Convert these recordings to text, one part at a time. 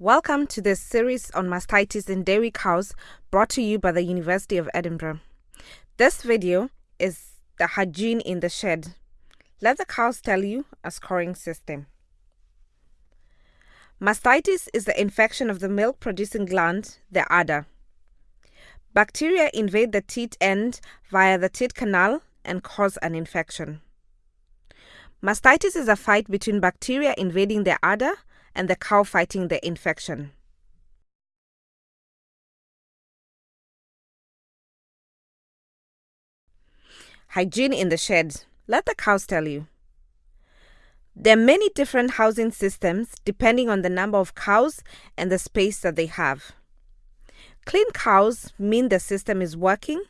Welcome to this series on mastitis in dairy cows brought to you by the University of Edinburgh. This video is the hygiene in the shed. Let the cows tell you a scoring system. Mastitis is the infection of the milk producing gland, the udder. Bacteria invade the teat end via the teat canal and cause an infection. Mastitis is a fight between bacteria invading the udder and the cow fighting the infection. Hygiene in the shed. Let the cows tell you. There are many different housing systems depending on the number of cows and the space that they have. Clean cows mean the system is working.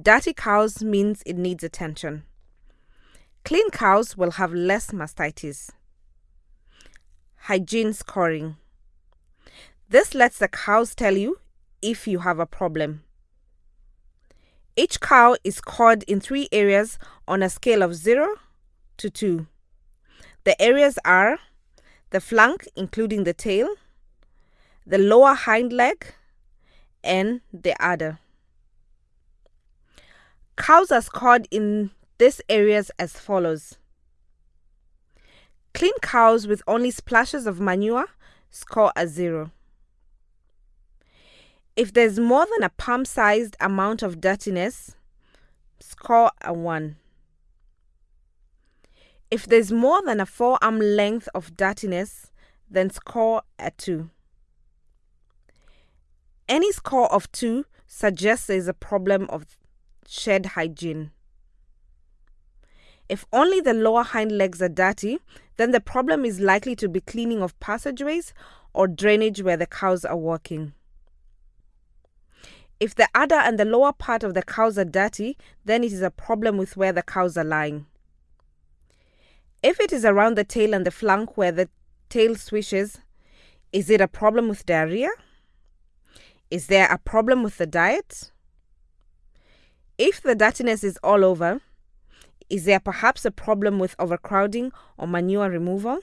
Dirty cows means it needs attention. Clean cows will have less mastitis hygiene scoring. This lets the cows tell you if you have a problem. Each cow is scored in three areas on a scale of 0 to 2. The areas are the flank, including the tail, the lower hind leg, and the udder. Cows are scored in these areas as follows Clean cows with only splashes of manure score a zero. If there's more than a palm sized amount of dirtiness, score a 1. If there's more than a forearm length of dirtiness, then score a 2. Any score of 2 suggests there's a problem of shed hygiene. If only the lower hind legs are dirty, then the problem is likely to be cleaning of passageways or drainage where the cows are walking. If the udder and the lower part of the cows are dirty, then it is a problem with where the cows are lying. If it is around the tail and the flank where the tail swishes, is it a problem with diarrhea? Is there a problem with the diet? If the dirtiness is all over, is there perhaps a problem with overcrowding or manure removal?